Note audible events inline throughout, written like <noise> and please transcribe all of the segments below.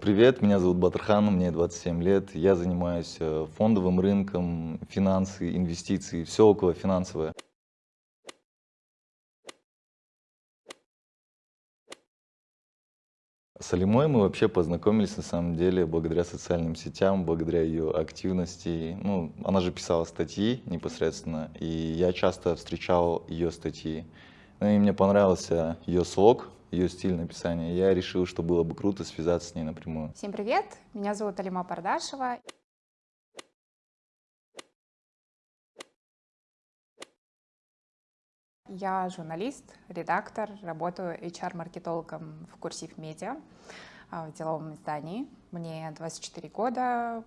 Привет, меня зовут Батырхан, мне 27 лет. Я занимаюсь э, фондовым рынком, финансы, инвестиции, все около финансовое. С Алимой мы вообще познакомились на самом деле благодаря социальным сетям, благодаря ее активности. Ну, она же писала статьи непосредственно, и я часто встречал ее статьи. Ну и мне понравился ее слог, ее стиль написания. Я решил, что было бы круто связаться с ней напрямую. Всем привет, меня зовут Алима Пардашева. Я журналист, редактор, работаю HR-маркетологом в Курсив Медиа в деловом издании. Мне 24 года.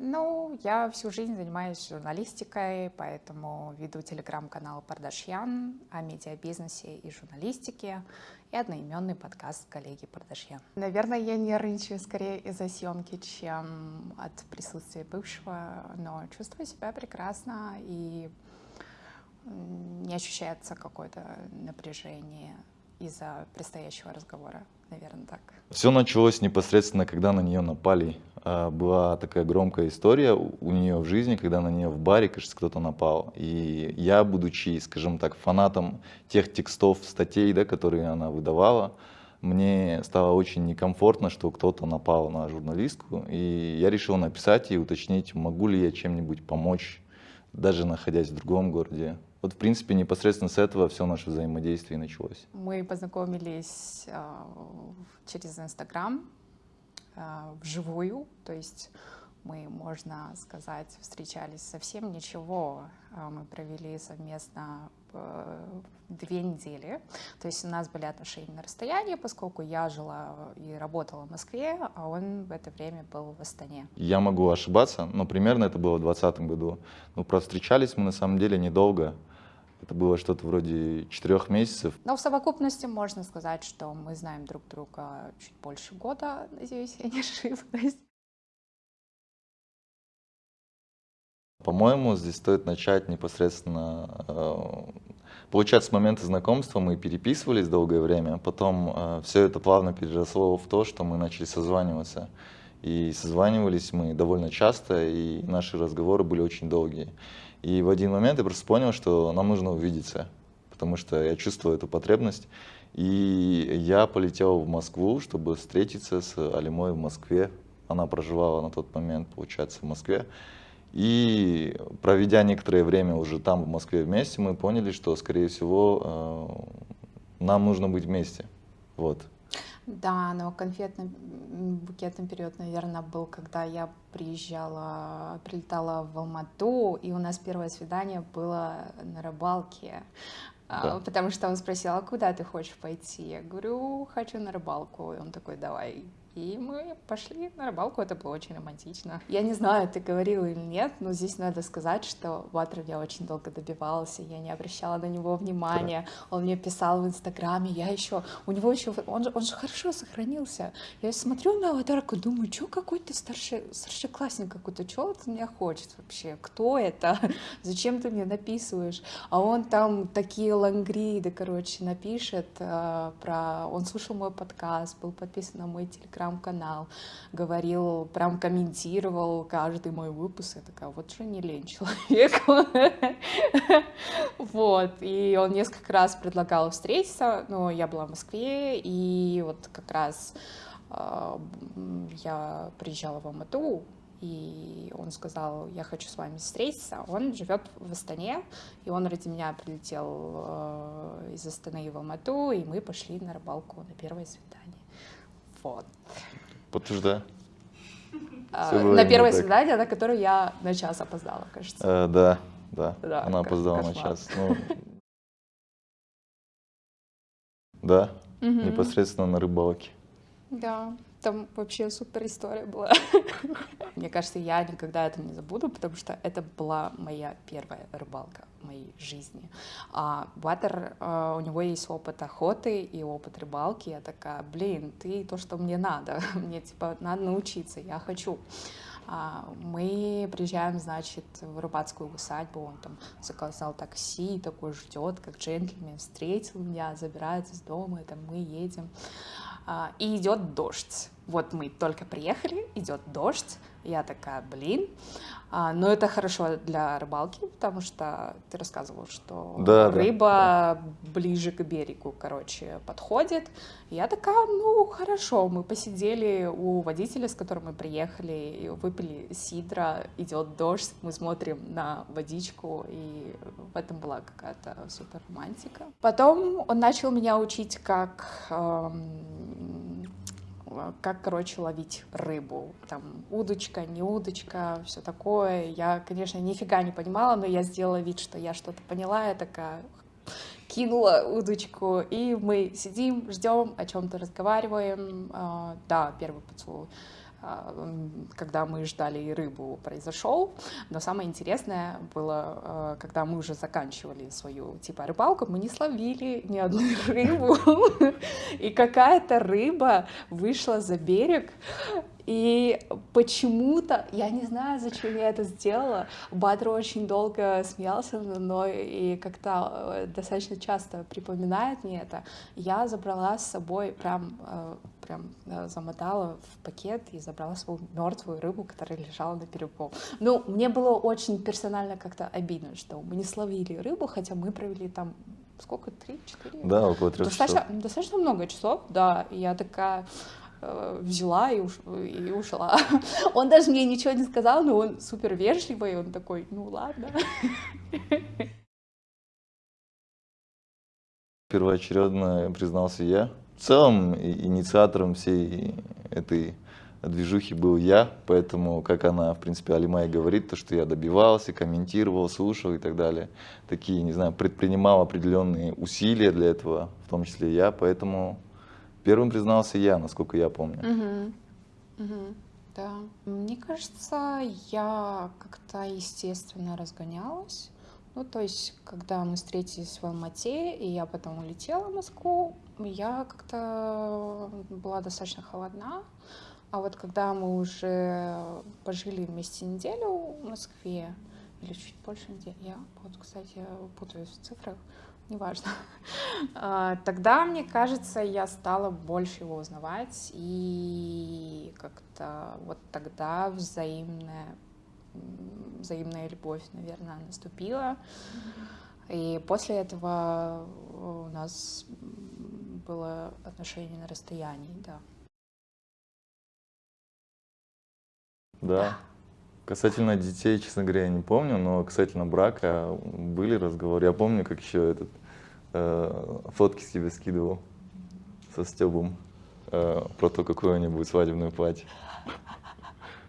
Ну, я всю жизнь занимаюсь журналистикой, поэтому веду телеграм-канал Пардашьян о медиабизнесе и журналистике и одноименный подкаст коллеги Пардашьян. Наверное, я нервничаю скорее из-за съемки, чем от присутствия бывшего, но чувствую себя прекрасно и не ощущается какое-то напряжение из-за предстоящего разговора, наверное, так. Все началось непосредственно, когда на нее напали. А, была такая громкая история у нее в жизни, когда на нее в баре, кажется, кто-то напал. И я, будучи, скажем так, фанатом тех текстов, статей, да, которые она выдавала, мне стало очень некомфортно, что кто-то напал на журналистку. И я решил написать и уточнить, могу ли я чем-нибудь помочь, даже находясь в другом городе. Вот, в принципе, непосредственно с этого все наше взаимодействие началось. Мы познакомились э, через Инстаграм вживую, то есть мы, можно сказать, встречались совсем ничего. А, мы провели совместно э, две недели. То есть у нас были отношения на расстоянии, поскольку я жила и работала в Москве, а он в это время был в Астане. Я могу ошибаться, но примерно это было в 2020 году. Ну, просто встречались мы на самом деле недолго. Это было что-то вроде четырех месяцев. Но в совокупности можно сказать, что мы знаем друг друга чуть больше года, надеюсь, я не <laughs> ошиблась. По-моему, здесь стоит начать непосредственно... Э, получается, с момента знакомства мы переписывались долгое время, потом э, все это плавно переросло в то, что мы начали созваниваться. И созванивались мы довольно часто, и наши разговоры были очень долгие. И в один момент я просто понял, что нам нужно увидеться, потому что я чувствую эту потребность. И я полетел в Москву, чтобы встретиться с Алимой в Москве. Она проживала на тот момент, получается, в Москве. И проведя некоторое время уже там, в Москве вместе, мы поняли, что, скорее всего, э, нам нужно быть вместе. Вот. Да, но конфетный букетный период, наверное, был, когда я приезжала, прилетала в Алмату, и у нас первое свидание было на рыбалке. А, да. Потому что он спросил, а куда ты хочешь пойти? Я говорю, хочу на рыбалку. И он такой, давай, и мы пошли на рыбалку, это было очень романтично. Я не знаю, ты говорил или нет, но здесь надо сказать, что Ватер я очень долго добивался, я не обращала на него внимания. Он мне писал в Инстаграме, я еще, у него еще, он, он же хорошо сохранился. Я смотрю на аватарку, думаю, что какой-то старший, старшеклассник какой-то, что от меня хочет вообще? Кто это? <laughs> Зачем ты мне написываешь? А он там такие лангриды, короче, напишет э, про... Он слушал мой подкаст, был подписан на мой телеграм телеграм-канал, говорил, прям комментировал каждый мой выпуск. Я такая, вот же не лень человек. Вот, и он несколько раз предлагал встретиться, но я была в Москве, и вот как раз а, я приезжала в Алмату, и он сказал, я хочу с вами встретиться. Он живет в Астане, и он ради меня прилетел э, из Астаны в Алмату, и мы пошли на рыбалку на первое свидание. Вот. Подтверждаю. А, на первое так. свидание, на которое я на час опоздала, кажется. Э, да, да, да, она опоздала кошмар. на час. Ну, да, непосредственно на рыбалке. Да. Там вообще супер история была. <laughs> Мне кажется, я никогда это не забуду, потому что это была моя первая рыбалка в моей жизни. А Ватер, а, у него есть опыт охоты и опыт рыбалки. Я такая, блин, ты то, что мне надо. <laughs> Мне типа надо научиться, я хочу. А, мы приезжаем, значит, в рыбацкую усадьбу, он там заказал такси, такой ждет, как джентльмен, встретил меня, забирает из дома, и там мы едем. А, и идет дождь. Вот мы только приехали, идет дождь, я такая, блин. А, но это хорошо для рыбалки, потому что ты рассказывал, что Да, да, рыба да. ближе к берегу, короче, подходит. Я такая, ну, хорошо. Мы посидели у водителя, с которым мы приехали, выпили сидра, идет дождь, мы смотрим на водичку, и в этом была какая-то супер романтика. Потом он начал меня учить, как эм, как, короче, ловить рыбу. Там удочка, не удочка, все такое. Я, конечно, нифига не понимала, но я сделала вид, что я что-то поняла. Я такая кинула удочку, и мы сидим, ждем, о чем-то разговариваем. А, да, первый поцелуй когда мы ждали рыбу, произошел. Но самое интересное было, а, когда мы уже заканчивали свою типа рыбалку, мы не словили ни одну <laughs> рыбу. И какая-то рыба вышла за берег, и почему-то, я не знаю, зачем я это сделала, Бадр очень долго смеялся надо мной и как-то э, достаточно часто припоминает мне это. Я забрала с собой, прям, прям э, замотала в пакет и забрала свою мертвую рыбу, которая лежала на берегу. Ну, мне было очень персонально как-то обидно, что мы не словили рыбу, хотя мы провели там сколько, три-четыре? Да, около трех достаточно, часов. Достаточно много часов, да. И я такая, Э, взяла и, уш... и ушла. <laughs> Он даже мне ничего не сказал, но он супер вежливый, он такой, ну ладно. <laughs> Первоочередно признался я. В целом инициатором всей этой движухи был я, поэтому, как она, в принципе, Алимай говорит, то, что я добивался, комментировал, слушал и так далее, такие, не знаю, предпринимал определенные усилия для этого, в том числе я, поэтому Первым признался я, насколько я помню. Угу. Угу. Да. Мне кажется, я как-то естественно разгонялась. Ну, то есть, когда мы встретились в Алмате, и я потом улетела в Москву, я как-то была достаточно холодна. А вот когда мы уже пожили вместе неделю в Москве, или чуть больше недели, я вот, кстати, путаюсь в цифрах, неважно. <laughs> А, тогда, мне кажется, я стала больше его узнавать, и как-то вот тогда взаимная, взаимная любовь, наверное, наступила. И после этого у нас было отношение на расстоянии, да. Да. Касательно детей, честно говоря, я не помню, но касательно брака были разговоры. Я помню, как еще этот э, фотки с тебе скидывал со Стебом э, про то, какое у него будет свадебное платье.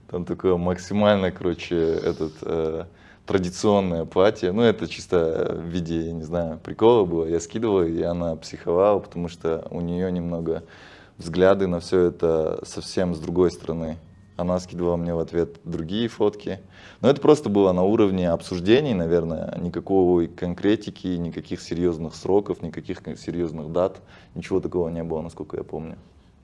Там такое максимально, короче, этот э, традиционное платье. Ну, это чисто в виде, я не знаю, прикола было. Я скидывал, и она психовала, потому что у нее немного взгляды на все это совсем с другой стороны. Она скидывала мне в ответ другие фотки. Но это просто было на уровне обсуждений, наверное. Никакой конкретики, никаких серьезных сроков, никаких серьезных дат. Ничего такого не было, насколько я помню.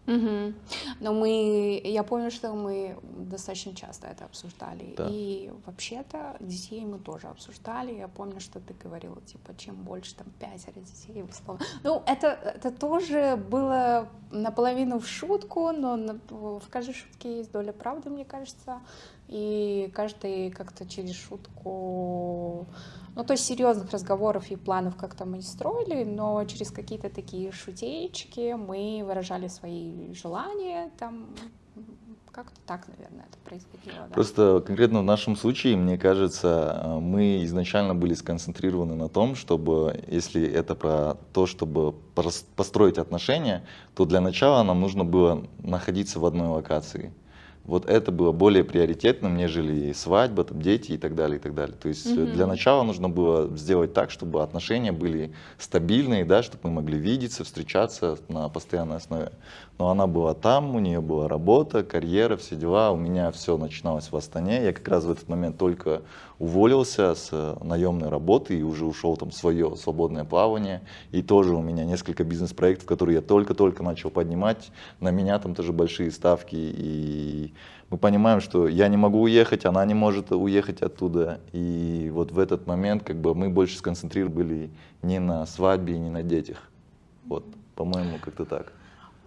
Угу. Но мы, я помню, что мы достаточно часто это обсуждали. Да. И вообще-то детей мы тоже обсуждали. Я помню, что ты говорила, типа, чем больше там пятеро детей, условно. Ну, это, это тоже было наполовину в шутку, но на, в каждой шутке есть доля правды, мне кажется. И каждый как-то через шутку ну, то есть серьезных разговоров и планов как-то мы не строили, но через какие-то такие шутеечки мы выражали свои желания, там как-то так, наверное, это происходило. Да. Просто конкретно в нашем случае, мне кажется, мы изначально были сконцентрированы на том, чтобы, если это про то, чтобы построить отношения, то для начала нам нужно было находиться в одной локации вот это было более приоритетным, нежели свадьба, там, дети и так далее, и так далее. То есть угу. для начала нужно было сделать так, чтобы отношения были стабильные, да, чтобы мы могли видеться, встречаться на постоянной основе. Но она была там, у нее была работа, карьера, все дела, у меня все начиналось в Астане. Я как раз в этот момент только уволился с э, наемной работы и уже ушел там в свое свободное плавание. И тоже у меня несколько бизнес-проектов, которые я только-только начал поднимать. На меня там тоже большие ставки. И мы понимаем, что я не могу уехать, она не может уехать оттуда. И вот в этот момент как бы мы больше сконцентрированы не на свадьбе, не на детях. Вот, по-моему, как-то так.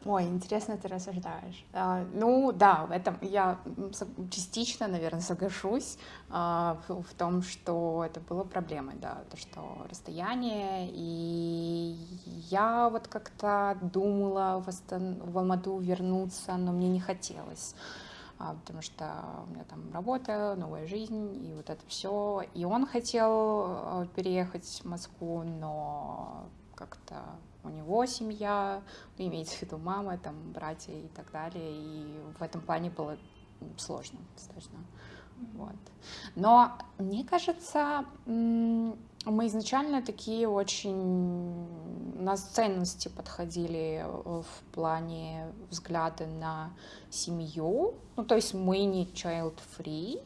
Ой, интересно ты рассуждаешь. А, ну да, в этом я частично, наверное, соглашусь а, в, в том, что это было проблемой, да, то, что расстояние, и я вот как-то думала в, в Алмату вернуться, но мне не хотелось потому что у меня там работа, новая жизнь и вот это все. И он хотел а, переехать в Москву, но как-то у него семья, ну, имеется в виду мама, там, братья и так далее, и в этом плане было сложно достаточно. Вот. Но мне кажется, мы изначально такие очень... У нас ценности подходили в плане взгляда на семью. Ну, то есть мы не child-free,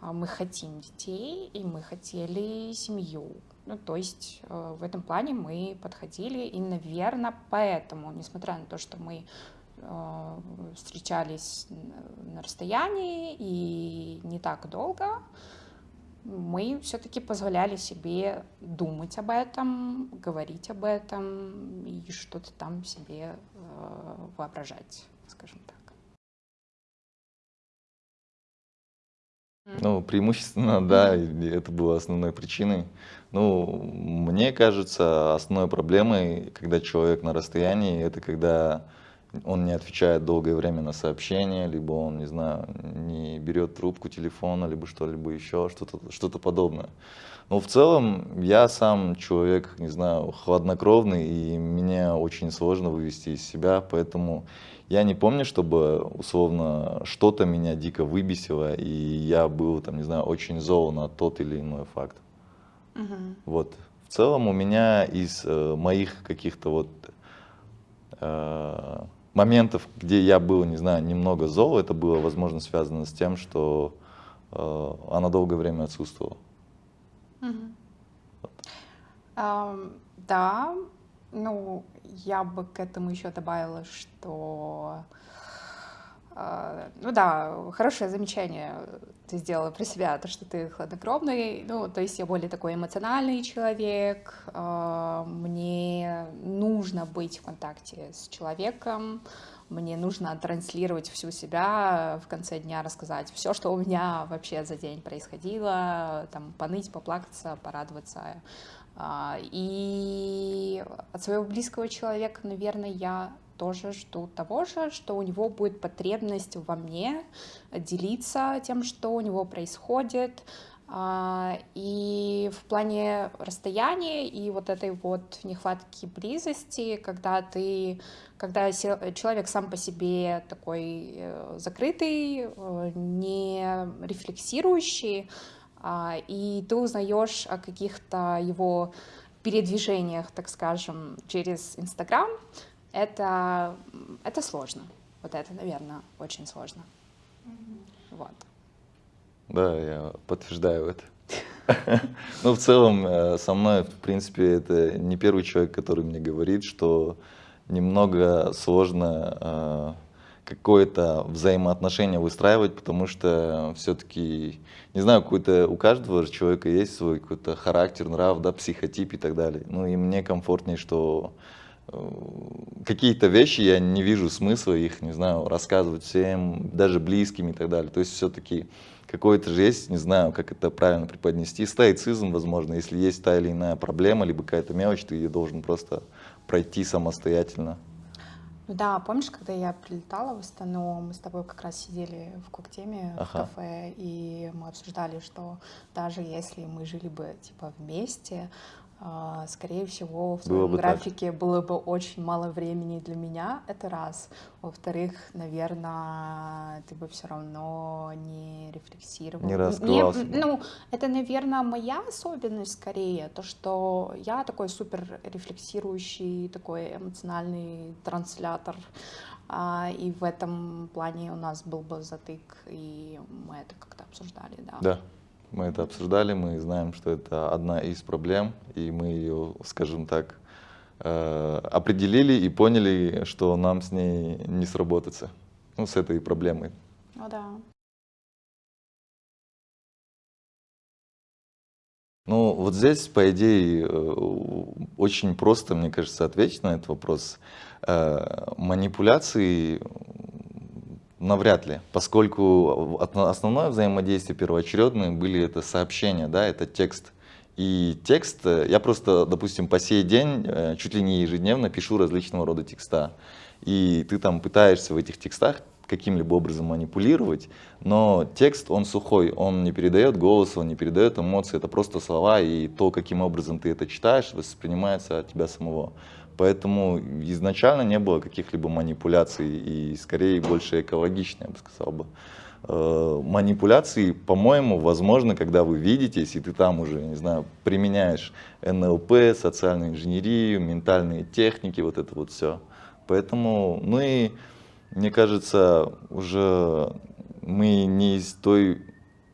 а мы хотим детей, и мы хотели семью. Ну, то есть э, в этом плане мы подходили, и, наверное, поэтому, несмотря на то, что мы э, встречались на расстоянии и не так долго, мы все-таки позволяли себе думать об этом, говорить об этом и что-то там себе э, воображать, скажем так. Ну, преимущественно, да, это было основной причиной. Ну, мне кажется, основной проблемой, когда человек на расстоянии, это когда он не отвечает долгое время на сообщения, либо он, не знаю, не берет трубку телефона, либо что-либо еще, что-то что, -то, подобное. Но в целом я сам человек, не знаю, хладнокровный, и мне очень сложно вывести из себя, поэтому я не помню, чтобы условно что-то меня дико выбесило, и я был, там, не знаю, очень зол на тот или иной факт. Угу. Вот. В целом у меня из э, моих каких-то вот э, моментов, где я был, не знаю, немного зол, это было, возможно, связано с тем, что э, она долгое время отсутствовала. Угу. Вот. Um, да, ну, я бы к этому еще добавила, что ну да, хорошее замечание ты сделала про себя, то, что ты хладнокровный, ну, то есть я более такой эмоциональный человек, а, мне нужно быть в контакте с человеком, мне нужно транслировать всю себя в конце дня, рассказать все, что у меня вообще за день происходило, там, поныть, поплакаться, порадоваться. А, и от своего близкого человека, наверное, я тоже жду того же, что у него будет потребность во мне делиться тем, что у него происходит. А, и в плане расстояния и вот этой вот нехватки близости, когда ты, когда человек сам по себе такой э, закрытый, э, не рефлексирующий, а, и ты узнаешь о каких-то его передвижениях, так скажем, через Инстаграм, это, это сложно. Вот это, наверное, очень сложно. Вот. Да, я подтверждаю это. <laughs> Ну, в целом, э, со мной, в принципе, это не первый человек, который мне говорит, что немного сложно э, какое-то взаимоотношение выстраивать, потому что все-таки, не знаю, какой-то у каждого человека есть свой какой-то характер, нрав, да, психотип и так далее. Ну и мне комфортнее, что какие-то вещи я не вижу смысла их, не знаю, рассказывать всем, даже близким и так далее. То есть все-таки какой-то же есть, не знаю, как это правильно преподнести, стоицизм, возможно, если есть та или иная проблема, либо какая-то мелочь, ты ее должен просто пройти самостоятельно. Ну да, помнишь, когда я прилетала в Астану, мы с тобой как раз сидели в Коктеме, ага. в кафе, и мы обсуждали, что даже если мы жили бы типа вместе, скорее всего, в твоем графике так. было бы очень мало времени для меня, это раз. Во-вторых, наверное, ты бы все равно не рефлексировал. Не раскрывался. Не, ну, это, наверное, моя особенность скорее, то, что я такой супер рефлексирующий, такой эмоциональный транслятор, а, и в этом плане у нас был бы затык, и мы это как-то обсуждали, да. Да. Мы это обсуждали, мы знаем, что это одна из проблем, и мы ее, скажем так, э, определили и поняли, что нам с ней не сработаться, ну, с этой проблемой. О, да. Ну, вот здесь, по идее, э, очень просто, мне кажется, ответить на этот вопрос. Э, манипуляции навряд ли, поскольку основное взаимодействие первоочередное были это сообщения, да, это текст. И текст, э, я просто, допустим, по сей день, э, чуть ли не ежедневно пишу различного рода текста. И ты там пытаешься в этих текстах каким-либо образом манипулировать, но текст, он сухой, он не передает голос, он не передает эмоции, это просто слова, и то, каким образом ты это читаешь, воспринимается от тебя самого. Поэтому изначально не было каких-либо манипуляций, и скорее больше экологично, я бы сказал бы. Э, манипуляции, по-моему, возможно, когда вы видитесь, и ты там уже, не знаю, применяешь НЛП, социальную инженерию, ментальные техники, вот это вот все. Поэтому, ну и мне кажется, уже мы не из той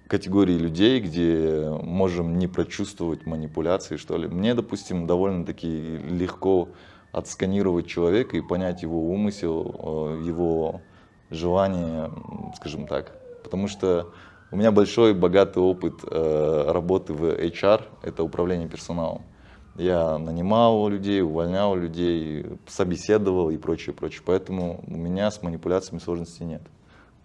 категории людей, где можем не прочувствовать манипуляции, что ли. Мне, допустим, довольно-таки легко отсканировать человека и понять его умысел, э, его желание, скажем так. Потому что у меня большой, богатый опыт э, работы в HR, это управление персоналом. Я нанимал людей, увольнял людей, собеседовал и прочее, прочее. Поэтому у меня с манипуляциями сложностей нет.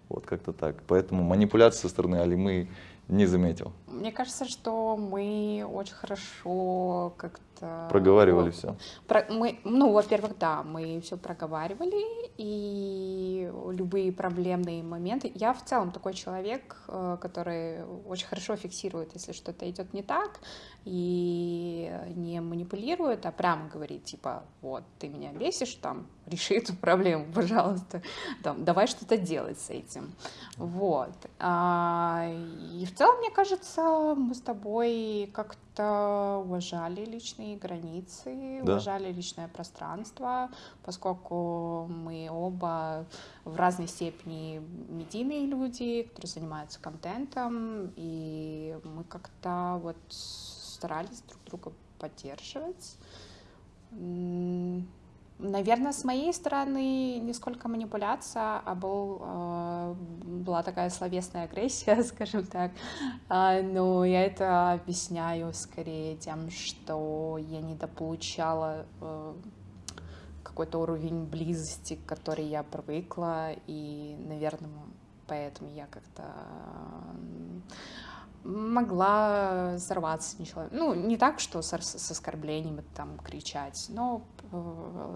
Вот как-то так. Поэтому манипуляции со стороны Алимы не заметил. Мне кажется, что мы очень хорошо как-то Проговаривали все. Про, мы, ну, во-первых, да, мы все проговаривали, и любые проблемные моменты. Я в целом такой человек, э, который очень хорошо фиксирует, если что-то идет не так, и не манипулирует, а прямо говорит, типа, вот, ты меня бесишь, там, реши эту проблему, пожалуйста, там, давай что-то делать с этим. Вот. А, и в целом, мне кажется, мы с тобой как-то уважали личные границы, да. уважали личное пространство, поскольку мы оба в разной степени медийные люди, которые занимаются контентом, и мы как-то вот старались друг друга поддерживать. Наверное, с моей стороны не сколько манипуляция, а был, э, была такая словесная агрессия, <laughs> скажем так. А, но я это объясняю скорее тем, что я недополучала э, какой-то уровень близости, к которой я привыкла, и, наверное, поэтому я как-то могла взорваться ничего. Ну, не так, что с, с оскорблениями там кричать, но э,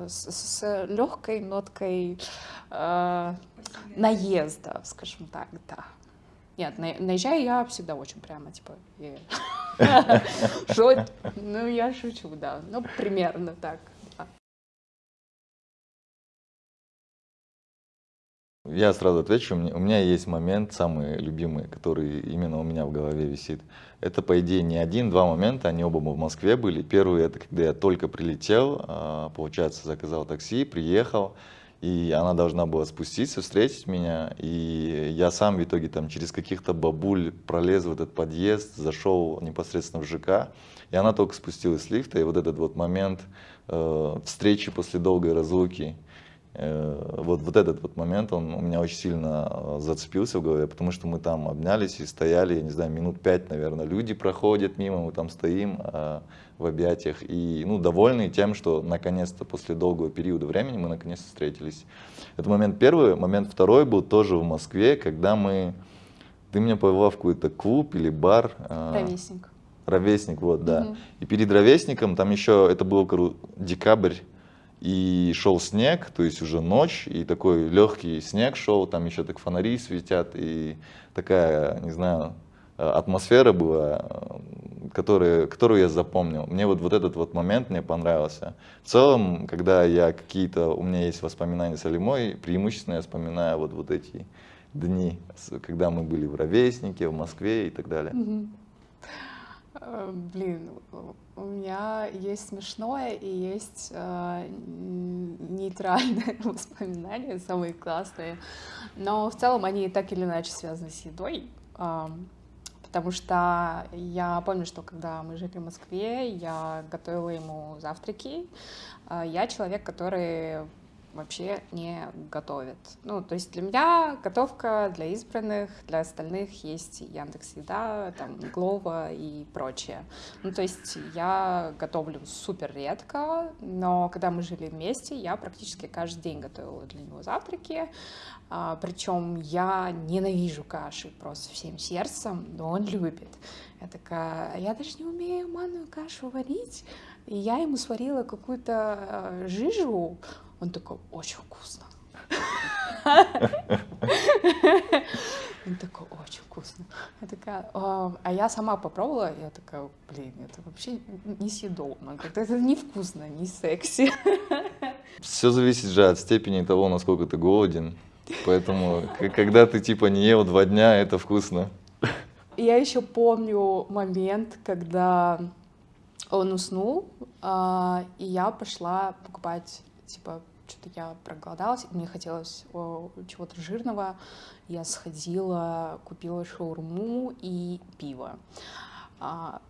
с, с легкой ноткой э, наезда, скажем так, да. Нет, на, наезжаю я всегда очень прямо, типа, что? <laughs> <laughs> Ну, я шучу, да, ну, примерно так. Я сразу отвечу, у меня есть момент, самый любимый, который именно у меня в голове висит. Это, по идее, не один-два момента, они оба в Москве были. Первый, это когда я только прилетел, а, получается, заказал такси, приехал, и она должна была спуститься, встретить меня, и я сам в итоге там через каких-то бабуль пролез в этот подъезд, зашел непосредственно в ЖК, и она только спустилась с лифта, и вот этот вот момент э, встречи после долгой разлуки, вот, вот этот вот момент, он у меня очень сильно э, зацепился в голове, потому что мы там обнялись и стояли, я не знаю, минут пять, наверное, люди проходят мимо, мы там стоим а, в объятиях и, ну, довольны тем, что наконец-то после долгого периода времени мы наконец-то встретились. Это момент первый. Момент второй был тоже в Москве, когда мы, ты меня повела в какой-то клуб или бар. Ровесник. Ровесник, вот, да. Угу. И перед ровесником там еще, это был декабрь и шел снег, то есть уже ночь, и такой легкий снег шел, там еще так фонари светят, и такая, не знаю, атмосфера была, которая, которую я запомнил. Мне вот, вот этот вот момент мне понравился. В целом, когда я какие-то, у меня есть воспоминания с Алимой, преимущественно я вспоминаю вот, вот эти дни, когда мы были в Ровеснике, в Москве и так далее. Mm-hmm. Э, блин, у меня есть смешное и есть э, нейтральные <laughs> воспоминания, самые классные. Но в целом они так или иначе связаны с едой. Э, потому что я помню, что когда мы жили в Москве, я готовила ему завтраки. Э, я человек, который вообще не готовит. Ну, то есть для меня готовка для избранных, для остальных есть Яндекс Еда, там, Глова и прочее. Ну, то есть я готовлю супер редко, но когда мы жили вместе, я практически каждый день готовила для него завтраки. А, причем я ненавижу каши просто всем сердцем, но он любит. Я такая, «А я даже не умею манную кашу варить. И я ему сварила какую-то э, жижу. Он такой, очень вкусно. Он такой, очень вкусно. Я такая, а, я сама попробовала, я такая, блин, это вообще несъедобно, как-то это невкусно, не секси. Все зависит же от степени того, насколько ты голоден. Поэтому, когда ты типа не ел два дня, это вкусно. Я еще помню момент, когда он уснул, а, и я пошла покупать, типа, что-то я проголодалась, мне хотелось чего-то жирного. Я сходила, купила шаурму и пиво. А,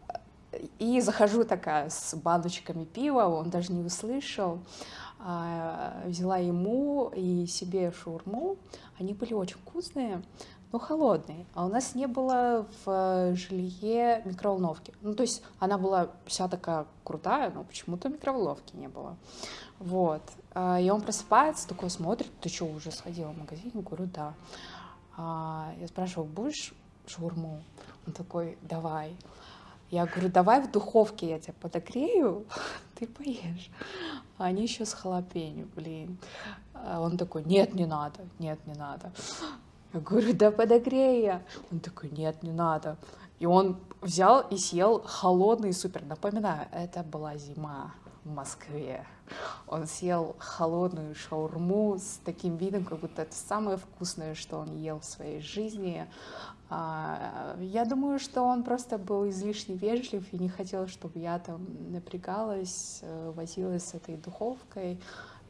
и захожу такая с баночками пива, он даже не услышал. А, взяла ему и себе шаурму. Они были очень вкусные но холодные. А у нас не было в жилье микроволновки. Ну, то есть она была вся такая крутая, но почему-то микроволновки не было. Вот. А, и он просыпается, такой смотрит, ты что, уже сходила в магазин? Я говорю, да. А, я спрашиваю, будешь шаурму? Он такой, давай. Я говорю, давай в духовке я тебя подогрею, <laughs> ты поешь. А они еще с халапенью, блин. Он такой, нет, не надо, нет, не надо. Я говорю, да подогрей я. Он такой, нет, не надо. И он взял и съел холодный супер. Напоминаю, это была зима в Москве. Он съел холодную шаурму с таким видом, как будто это самое вкусное, что он ел в своей жизни. А, я думаю, что он просто был излишне вежлив и не хотел, чтобы я там напрягалась, э, возилась с этой духовкой.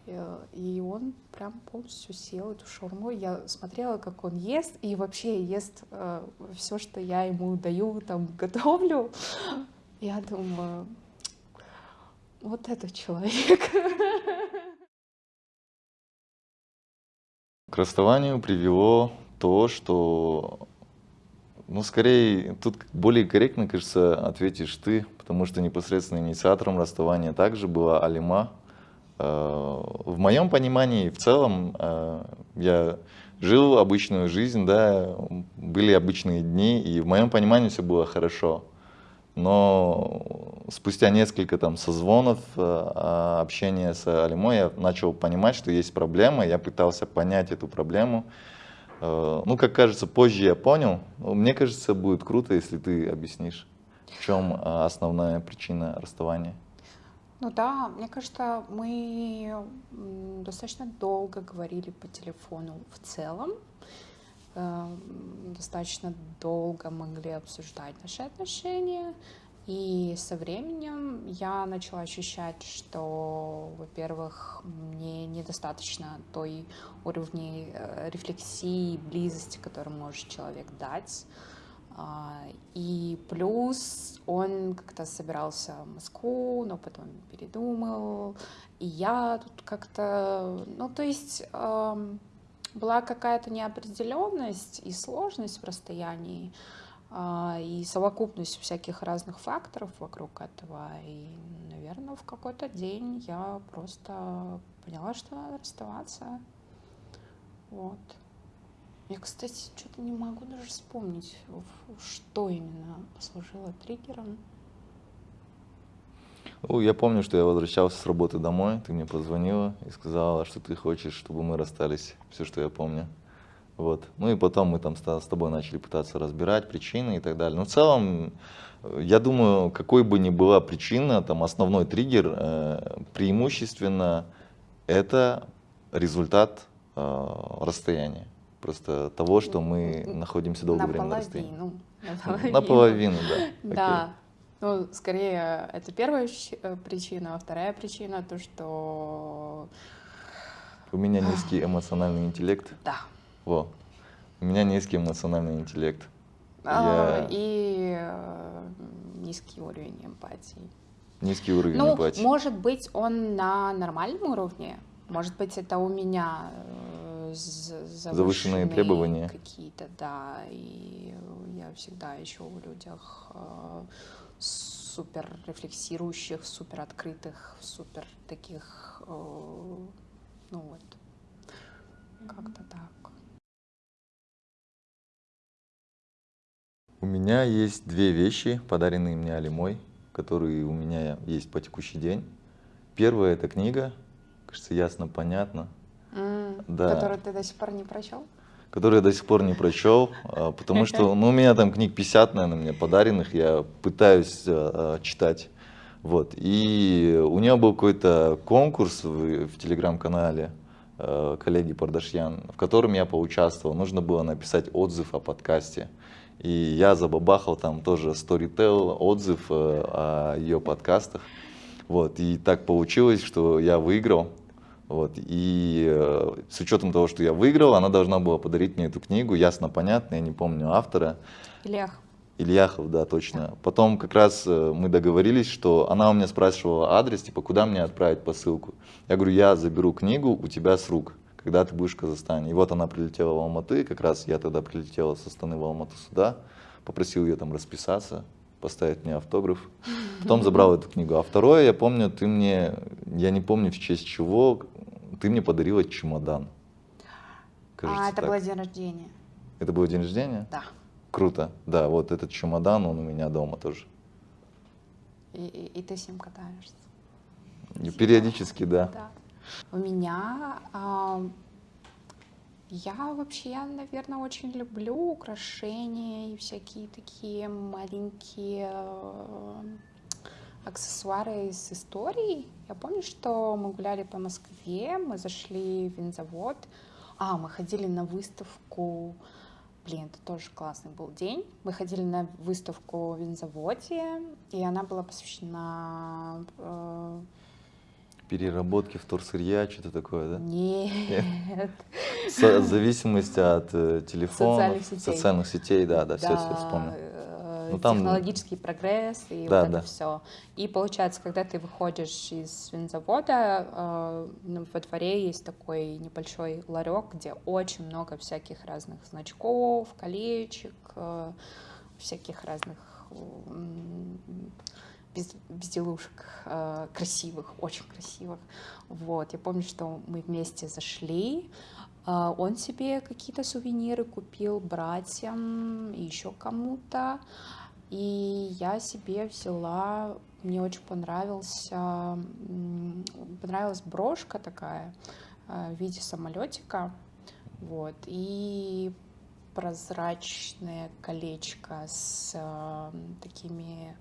Э, и он прям полностью съел эту шаурму. Я смотрела, как он ест, и вообще ест э, все, что я ему даю, там, <laughs> готовлю. Я думаю, вот этот человек. К расставанию привело то, что, ну, скорее, тут более корректно, кажется, ответишь ты, потому что непосредственно инициатором расставания также была Алима, в моем понимании, в целом, э, я жил обычную жизнь, да, были обычные дни, и в моем понимании все было хорошо. Но спустя несколько там созвонов, э, общения с Алимой, я начал понимать, что есть проблема, я пытался понять эту проблему. Ну, как кажется, позже я понял. Мне кажется, будет круто, если ты объяснишь, в чем основная причина расставания. Ну да, мне кажется, мы достаточно долго говорили по телефону в целом, эм, достаточно долго могли обсуждать наши отношения, и со временем я начала ощущать, что, во-первых, мне недостаточно той уровня э, рефлексии, близости, которую может человек дать, и плюс он как-то собирался в Москву, но потом передумал. И я тут как-то, ну то есть была какая-то неопределенность и сложность в расстоянии, а, и совокупность всяких разных факторов вокруг этого. И, наверное, в какой-то день я просто поняла, что надо расставаться. Вот. Я, кстати, что-то не могу даже вспомнить, что именно послужило триггером. Ну, я помню, что я возвращался с работы домой, ты мне позвонила и сказала, что ты хочешь, чтобы мы расстались. Все, что я помню. Вот. Ну и потом мы там с тобой начали пытаться разбирать причины и так далее. Но в целом, я думаю, какой бы ни была причина, там основной триггер, э, преимущественно это результат э, расстояния просто того, что мы находимся долгое время на расстоянии. Наполовину. Наполовину, да. Да. Ну, скорее, это первая э, причина, а вторая причина то, что... У меня низкий эмоциональный интеллект. Да. Во. У меня низкий эмоциональный интеллект. А, Я... И э, низкий уровень эмпатии. Низкий уровень ну, эмпатии. Может быть, он на нормальном уровне, Может быть, это у меня э, завышенные требования какие-то, да, и я всегда ищу в людях э, супер рефлексирующих, супер открытых, супер таких, э, ну вот, как-то так. У меня есть две вещи, подаренные мне Алимой, которые у меня есть по текущий день. Первая это книга, кажется, ясно, понятно. Да. Которую ты до сих пор не прочел? Которую я до сих пор не прочел, а, потому что ну, у меня там книг 50, наверное, мне подаренных, я пытаюсь а, читать. Вот. И у нее был какой-то конкурс в, в телеграм-канале а, коллеги Пардашьян, в котором я поучаствовал. Нужно было написать отзыв о подкасте. И я забабахал там тоже Storytel, отзыв о ее подкастах. Вот. И так получилось, что я выиграл. Вот. И э, с учетом того, что я выиграл, она должна была подарить мне эту книгу, ясно, понятно, я не помню автора. Ильяхов. Ильяхов, да, точно. Потом как раз э, мы договорились, что она у меня спрашивала адрес, типа, куда мне отправить посылку. Я говорю, я заберу книгу у тебя с рук, когда ты будешь в Казахстане. И вот она прилетела в Алматы, как раз я тогда прилетела со стороны в Алмату сюда, попросил ее там расписаться, поставить мне автограф. <laughs> Потом забрал эту книгу. А второе, я помню, ты мне, я не помню в честь чего, ты мне подарила чемодан. Кажется, а это так. было день рождения. Это был день рождения? Да. Круто. Да, вот этот чемодан, он у меня дома тоже. И, и, и ты с ним катаешься? И периодически, да. да. У меня а, я вообще, я, наверное, очень люблю украшения и всякие такие маленькие э, аксессуары из истории. Я помню, что мы гуляли по Москве, мы зашли в винзавод. А, мы ходили на выставку. Блин, это тоже классный был день. Мы ходили на выставку в винзаводе, и она была посвящена э, переработки вторсырья, что-то такое, да? Нет. В зависимости от э, телефона, социальных сетей, да, да, да, все, все вспомнил. Э, ну, там... Технологический прогресс и да, вот да. это все. И получается, когда ты выходишь из винзавода, э, ну, во дворе есть такой небольшой ларек, где очень много всяких разных значков, колечек, э, всяких разных без, безделушек э, красивых, очень красивых. Вот, я помню, что мы вместе зашли, он себе какие-то сувениры купил братьям и еще кому-то, и я себе взяла, мне очень понравился, понравилась брошка такая э, в виде самолетика, вот, и прозрачное колечко с э, такими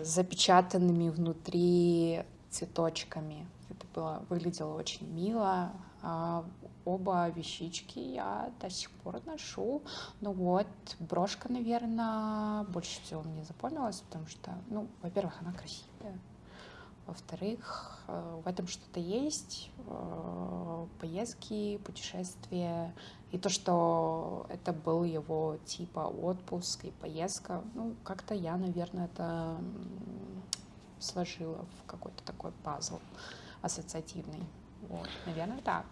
запечатанными внутри цветочками. Это было, выглядело очень мило. А оба вещички я до сих пор ношу. Ну вот, брошка, наверное, больше всего мне запомнилась, потому что, ну, во-первых, она красивая. Во-вторых, э, в этом что-то есть. Э, поездки, путешествия. И то, что это был его типа отпуск и поездка, ну, как-то я, наверное, это сложила в какой-то такой пазл ассоциативный. Вот, наверное, так.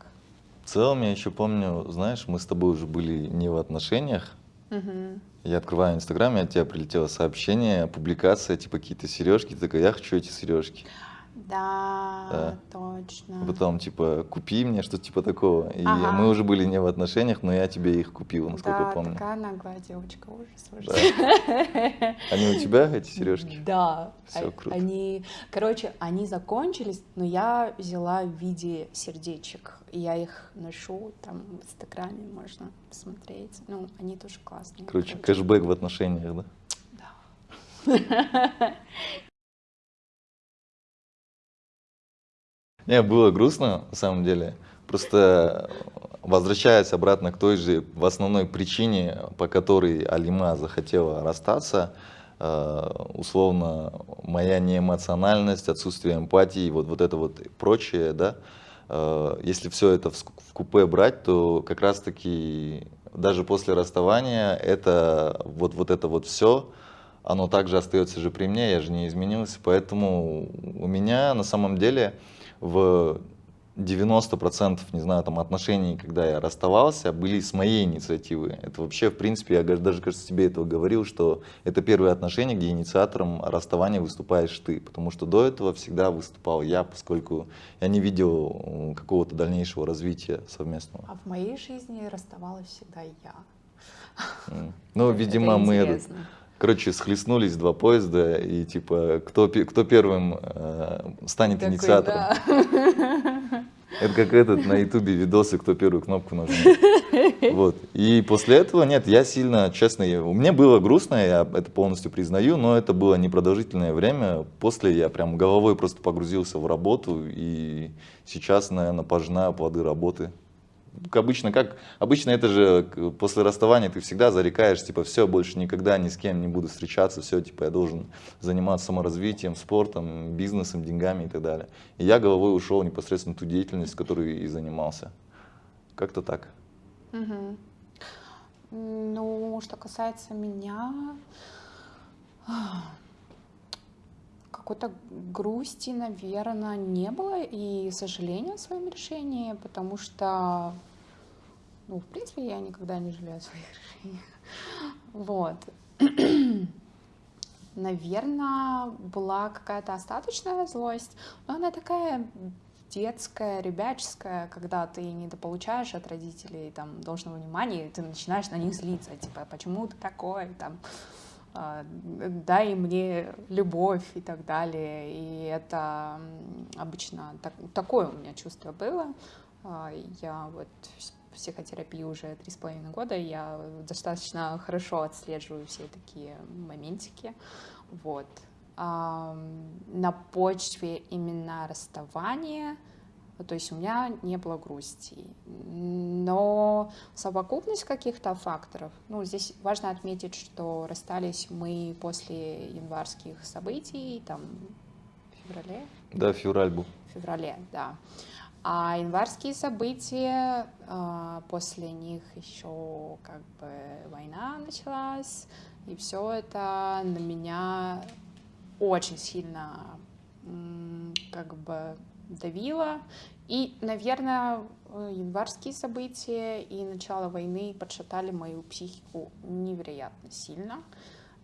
В целом, я еще помню, знаешь, мы с тобой уже были не в отношениях. Угу. Я открываю Инстаграм, и от тебя прилетело сообщение, публикация, типа какие-то сережки. Ты такая, я хочу эти сережки. Да, да, точно. Потом, типа, купи мне, что-то типа такого. И ага. мы уже были не в отношениях, но я тебе их купил, насколько да, помню. такая наглая девочка, ужас, ужас. Да. Они у тебя, эти сережки? Да. Все а, круто. Они, короче, они закончились, но я взяла в виде сердечек. Я их ношу, там в Инстаграме можно посмотреть. Ну, они тоже классные. Короче, короче. кэшбэк в отношениях, да? Да. <laughs> Не, было грустно, на самом деле. Просто возвращаясь обратно к той же, в основной причине, по которой Алима захотела расстаться, э, условно, моя неэмоциональность, отсутствие эмпатии, вот, вот это вот прочее, да, э, если все это в купе брать, то как раз-таки даже после расставания это вот, вот это вот все, оно также остается же при мне, я же не изменился, поэтому у меня на самом деле в 90% не знаю, там отношений, когда я расставался, были с моей инициативы. Это вообще, в принципе, я даже, кажется, тебе этого говорил, что это первые отношения, где инициатором расставания выступаешь ты, потому что до этого всегда выступал я, поскольку я не видел какого-то дальнейшего развития совместного. А в моей жизни расставалась всегда я. Ну, видимо, мы короче, схлестнулись два поезда, и типа, кто, кто первым э, станет Такой, инициатором. Да. <laughs> Это как этот на ютубе видосы, кто первую кнопку нажмет. Вот. И после этого, нет, я сильно, честно, мне было грустно, я это полностью признаю, но это было непродолжительное время. После я прям головой просто погрузился в работу, и сейчас, наверное, пожинаю плоды работы обычно как обычно это же после расставания ты всегда зарекаешь типа все больше никогда ни с кем не буду встречаться все типа я должен заниматься саморазвитием спортом бизнесом деньгами и так далее. И я головой ушел непосредственно ту деятельность которой и занимался. Как-то так. Угу. ну что касается меня какой-то грусти, наверное, не было и сожаления о своем решении, потому что, ну, в принципе, я никогда не жалею о своих решениях. Вот. <clears throat> Наверное, была какая-то остаточная злость, но она такая детская, ребяческая, когда ты недополучаешь от родителей там должного внимания, и ты начинаешь на них злиться, типа, почему ты такой, там, а, дай мне любовь и так далее. И это обычно так, такое у меня чувство было. А, я вот психотерапии уже три с половиной года, я достаточно хорошо отслеживаю все такие моментики. Вот. На почве именно расставания — то есть у меня не было грусти. Но совокупность каких-то факторов, ну, здесь важно отметить, что расстались мы после январских событий, там, в феврале? Да, февраль был. В феврале, да. А январские события, а, после них еще как бы война началась, и все это на меня очень сильно как бы давило. И, наверное, э, январские события и начало войны подшатали мою психику невероятно сильно.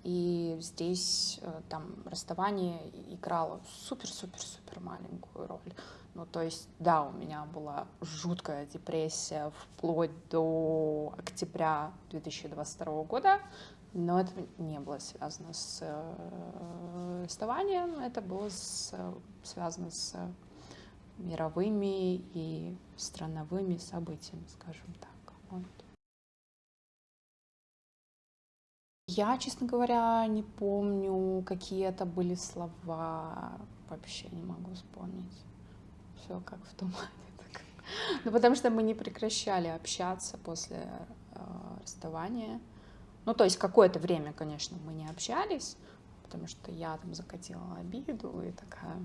И здесь э, там расставание играло супер-супер-супер маленькую роль. Ну, то есть, да, у меня была жуткая депрессия вплоть до октября 2022 года, но это не было связано с э, расставанием, это было с, связано с мировыми и страновыми событиями, скажем так. Вот. Я, честно говоря, не помню, какие это были слова. Вообще не могу вспомнить. Все как в тумане. Так. Ну, потому что мы не прекращали общаться после э, расставания. Ну, то есть какое-то время, конечно, мы не общались, потому что я там закатила обиду и такая,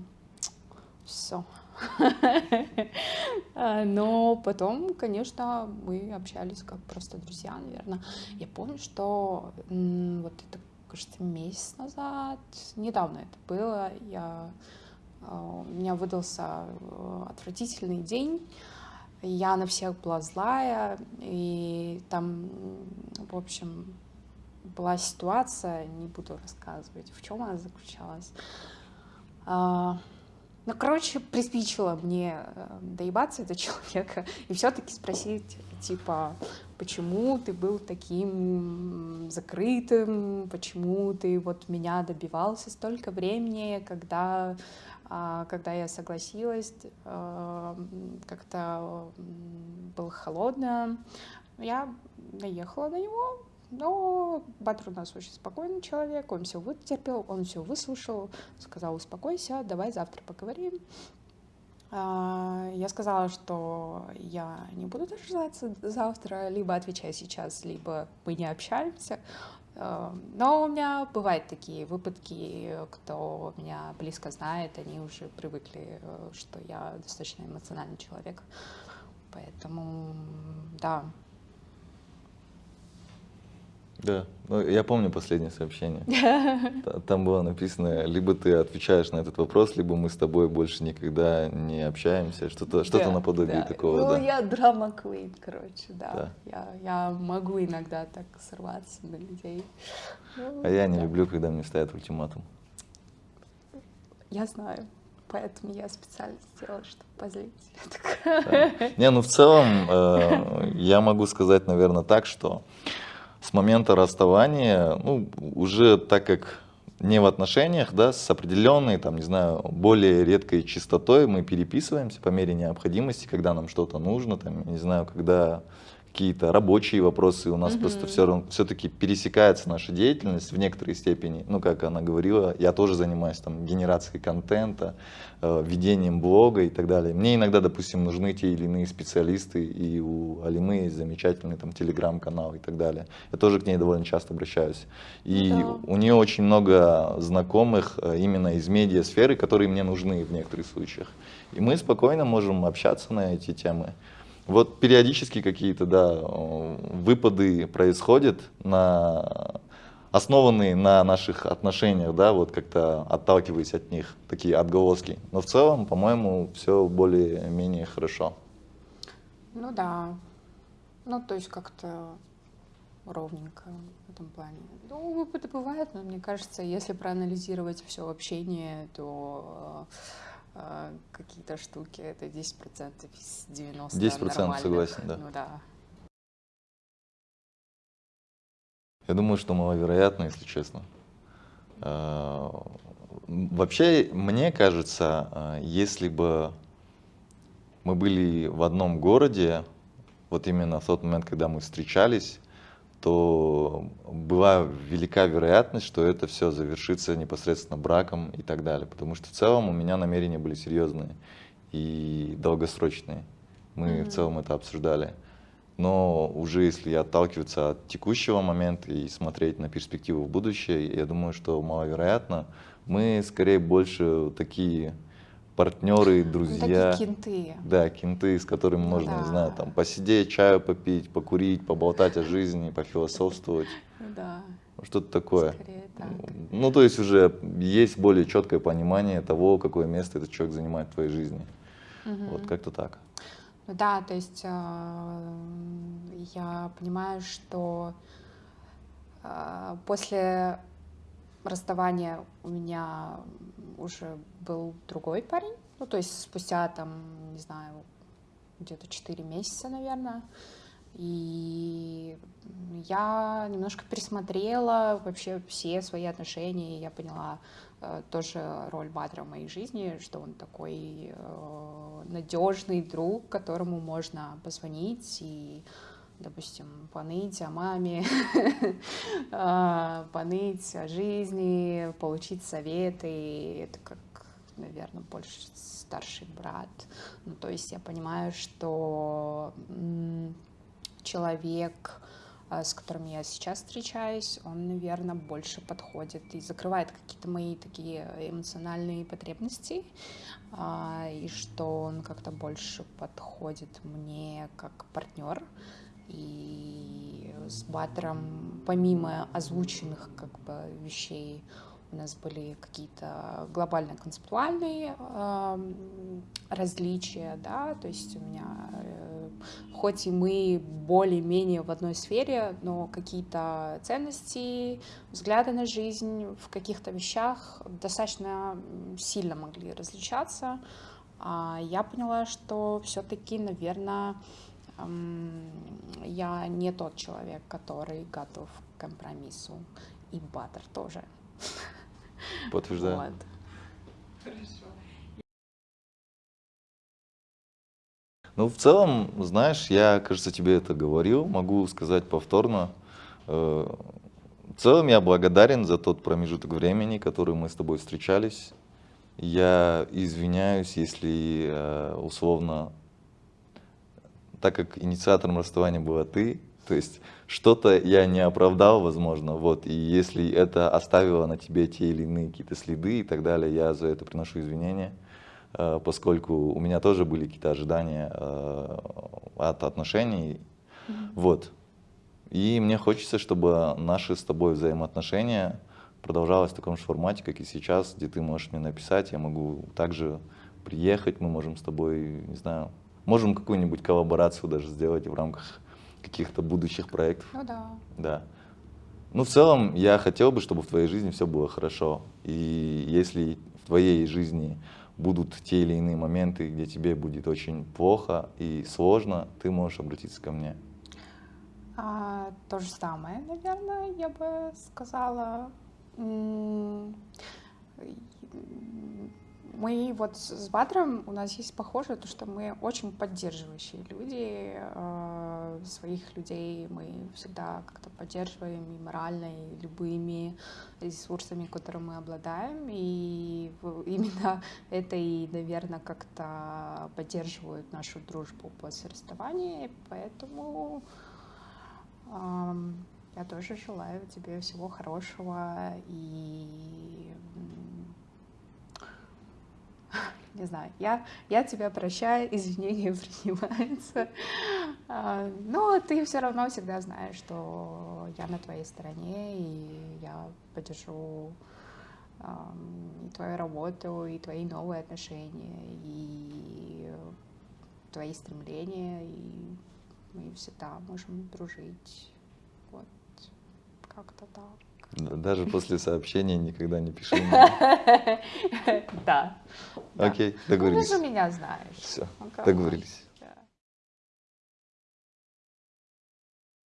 все. <laughs> А, но потом, конечно, мы общались как просто друзья, наверное. Я помню, что вот это, кажется, месяц назад, недавно это было, я, а, у меня выдался э, отвратительный день, я на всех была злая, и там, в общем, была ситуация, не буду рассказывать, в чем она заключалась. Ну, короче, приспичило мне э, доебаться до человека <laughs> и все-таки спросить, типа, почему ты был таким закрытым, почему ты вот меня добивался столько времени, когда, а, когда я согласилась, э, как-то было холодно. Я наехала на него, но Батр у нас очень спокойный человек, он все вытерпел, он все выслушал, сказал, успокойся, давай завтра поговорим. А, я сказала, что я не буду дожидаться завтра, либо отвечаю сейчас, либо мы не общаемся. А, но у меня бывают такие выпадки, кто меня близко знает, они уже привыкли, э, что я достаточно эмоциональный человек. Поэтому, да, Да, ну, я помню последнее сообщение. <laughs> Там было написано, либо ты отвечаешь на этот вопрос, либо мы с тобой больше никогда не общаемся, что-то что, -то, да, наподобие да. такого. Ну, да. я драма квин, короче, да. да. Я, я могу иногда так сорваться на людей. Ну, а я не да. люблю, когда мне ставят ультиматум. Я знаю. Поэтому я специально сделала, чтобы позлить. Да. Не, ну в целом э, я могу сказать, наверное, так, что с момента расставания, ну, уже так как не в отношениях, да, с определенной, там, не знаю, более редкой частотой мы переписываемся по мере необходимости, когда нам что-то нужно, там, не знаю, когда какие-то рабочие вопросы, у нас mm-hmm. просто все, все-таки пересекается наша деятельность в некоторой степени. Ну, как она говорила, я тоже занимаюсь там генерацией контента, э, ведением блога и так далее. Мне иногда, допустим, нужны те или иные специалисты, и у Алимы есть замечательный там телеграм-канал и так далее. Я тоже к ней довольно часто обращаюсь. И да. у нее очень много знакомых э, именно из медиасферы, которые мне нужны в некоторых случаях. И мы спокойно можем общаться на эти темы. Вот периодически какие-то, да, выпады происходят, на, основанные на наших отношениях, да, вот как-то отталкиваясь от них, такие отголоски. Но в целом, по-моему, все более-менее хорошо. Ну да, ну то есть как-то ровненько в этом плане. Ну, выпады бывают, но мне кажется, если проанализировать все общение, то а, какие-то штуки, это 10% из 90% 10% согласен, да. Ну да. Я думаю, что маловероятно, если честно. А, вообще, мне кажется, а, если бы мы были в одном городе, вот именно в тот момент, когда мы встречались, то была велика вероятность, что это все завершится непосредственно браком и так далее. Потому что в целом у меня намерения были серьезные и долгосрочные. Мы mm-hmm. в целом это обсуждали. Но уже если отталкиваться от текущего момента и смотреть на перспективу в будущее, я думаю, что маловероятно. Мы скорее больше такие партнеры, ну, друзья. Такие кенты. Да, кенты, с которыми можно, да. не знаю, там посидеть, чаю попить, покурить, поболтать о жизни, пофилософствовать. Да. Что-то такое. так. Ну, то есть уже есть более четкое понимание того, какое место этот человек занимает в твоей жизни. Угу. Вот как-то так. Ну да, то есть э, я понимаю, что э, после расставания у меня уже был другой парень, ну, то есть спустя там, не знаю, где-то 4 месяца, наверное, и я немножко пересмотрела вообще все свои отношения, и я поняла э, тоже роль Батра в моей жизни, что он такой э, надежный друг, которому можно позвонить и допустим, поныть о маме, <laughs> а, поныть о жизни, получить советы. Это как, наверное, больше старший брат. Ну, то есть я понимаю, что человек, а, с которым я сейчас встречаюсь, он, наверное, больше подходит и закрывает какие-то мои такие эмоциональные потребности, а, и что он как-то больше подходит мне как партнер, и с Баттером, помимо озвученных как бы вещей, у нас были какие-то глобально-концептуальные э, различия, да, то есть у меня, э, хоть и мы более-менее в одной сфере, но какие-то ценности, взгляды на жизнь в каких-то вещах достаточно сильно могли различаться. А я поняла, что все-таки, наверное, я не тот человек, который готов к компромиссу. И Баттер тоже. Подтверждаю. Вот. Хорошо. Ну, в целом, знаешь, я, кажется, тебе это говорил, могу сказать повторно. Э, в целом, я благодарен за тот промежуток времени, который мы с тобой встречались. Я извиняюсь, если э, условно так как инициатором расставания была ты, то есть что-то я не оправдал, возможно, вот, и если это оставило на тебе те или иные какие-то следы и так далее, я за это приношу извинения, э, поскольку у меня тоже были какие-то ожидания э, от отношений, mm-hmm. вот. И мне хочется, чтобы наши с тобой взаимоотношения продолжалось в таком же формате, как и сейчас, где ты можешь мне написать, я могу также приехать, мы можем с тобой, не знаю, можем какую-нибудь коллаборацию даже сделать в рамках каких-то будущих проектов. Ну да. Да. Ну, в целом, я хотел бы, чтобы в твоей жизни все было хорошо. И если в твоей жизни будут те или иные моменты, где тебе будет очень плохо и сложно, ты можешь обратиться ко мне. А, то же самое, наверное, я бы сказала. Мы вот с Батром, у нас есть похоже, то, что мы очень поддерживающие люди, э, своих людей. Мы всегда как-то поддерживаем и морально, и любыми ресурсами, которыми мы обладаем, и именно <laughs> это и, наверное, как-то поддерживает нашу дружбу после расставания, поэтому я тоже желаю тебе всего хорошего и <laughs> не знаю, я, я тебя прощаю, <laughs> извинения принимаются, а, но ты все равно всегда знаешь, что я на твоей стороне, и я поддержу и твою работу, и твои новые отношения, и твои стремления, и мы всегда можем дружить. Вот, как-то так. Даже после сообщения никогда не пиши <laughs> Да. Окей, договорились. Ну, ты же меня знаешь. Все, договорились.